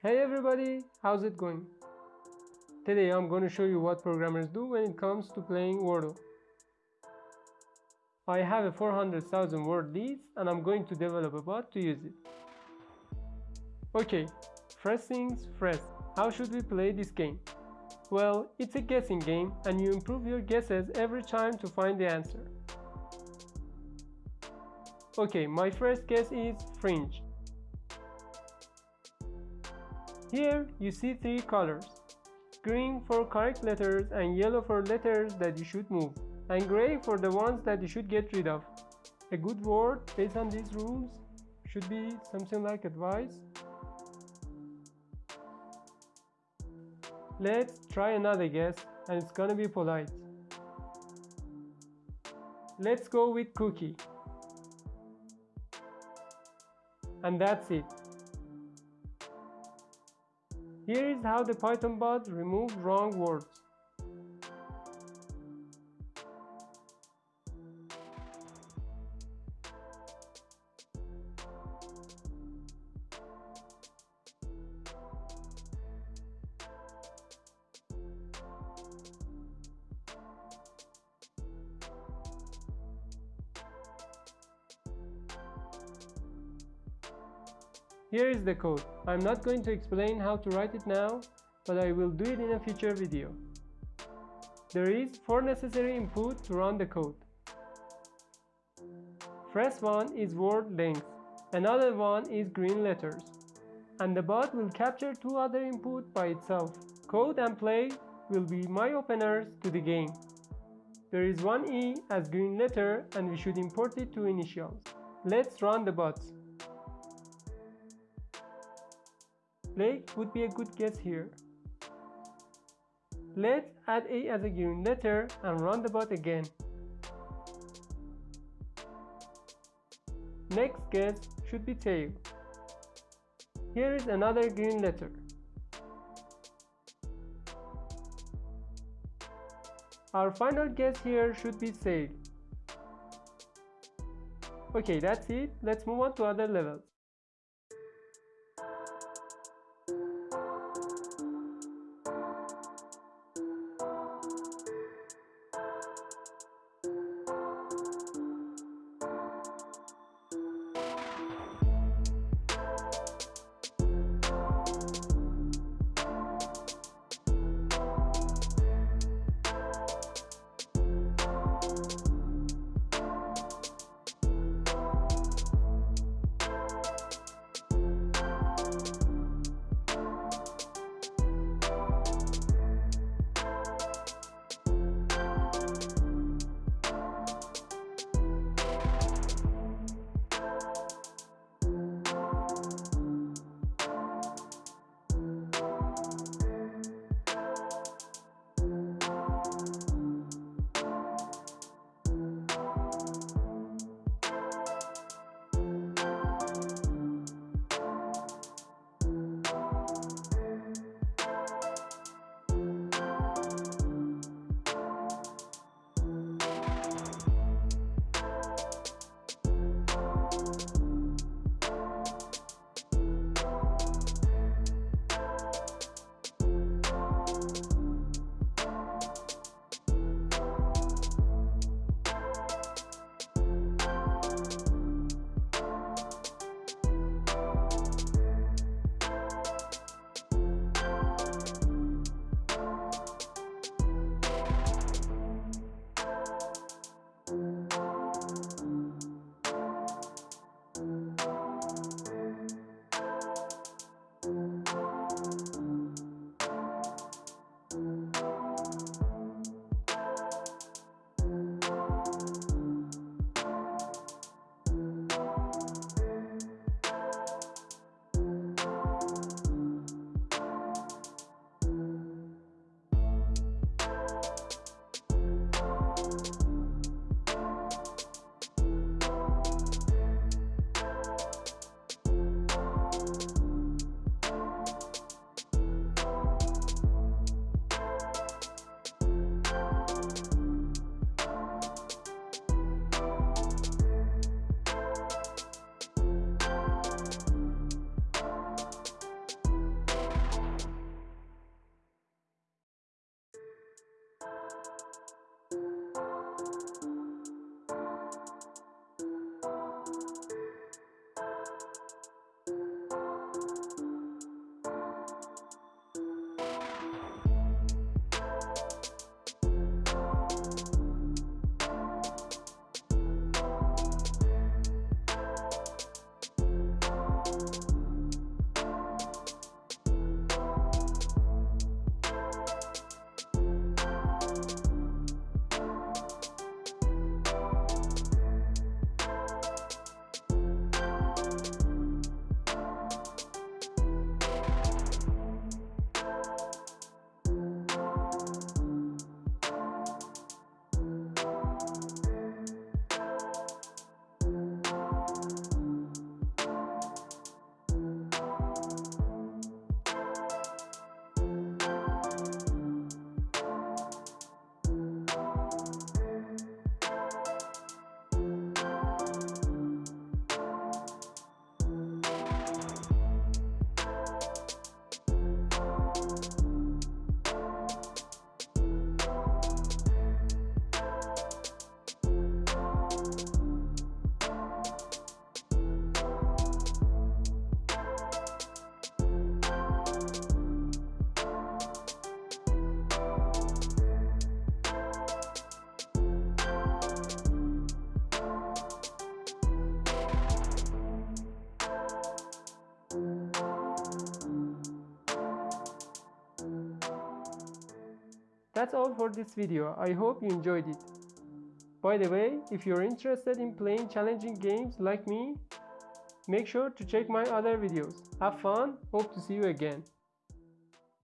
Hey everybody, how's it going? Today I'm going to show you what programmers do when it comes to playing Wordle. I have a 400,000 word list and I'm going to develop a bot to use it. Okay, first things first, how should we play this game? Well, it's a guessing game and you improve your guesses every time to find the answer. Okay, my first guess is fringe. Here you see three colors. Green for correct letters and yellow for letters that you should move and gray for the ones that you should get rid of. A good word based on these rules should be something like advice Let's try another guess and it's gonna be polite. Let's go with cookie. And that's it. Here is how the Python bot removes wrong words. Here is the code. I'm not going to explain how to write it now, but I will do it in a future video. There is 4 necessary input to run the code. First one is word length, another one is green letters, and the bot will capture two other input by itself. Code and play will be my openers to the game. There is one E as green letter and we should import it to initials. Let's run the bots. Blake would be a good guess here. Let's add A as a given letter and run the bot again. Next guess should be tail. Here is another green letter. Our final guess here should be sail. Okay, that's it. Let's move on to other levels. That's all for this video, I hope you enjoyed it. By the way, if you're interested in playing challenging games like me, make sure to check my other videos. Have fun, hope to see you again.